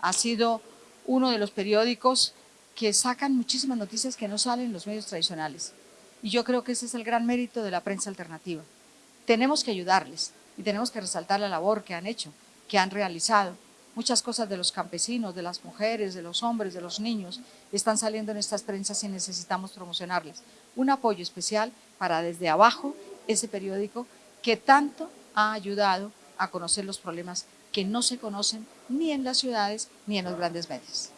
ha sido uno de los periódicos que sacan muchísimas noticias que no salen en los medios tradicionales. Y yo creo que ese es el gran mérito de la prensa alternativa. Tenemos que ayudarles y tenemos que resaltar la labor que han hecho, que han realizado. Muchas cosas de los campesinos, de las mujeres, de los hombres, de los niños, están saliendo en estas prensas y necesitamos promocionarles. Un apoyo especial para desde abajo ese periódico que tanto ha ayudado a conocer los problemas que no se conocen ni en las ciudades ni en los grandes medios.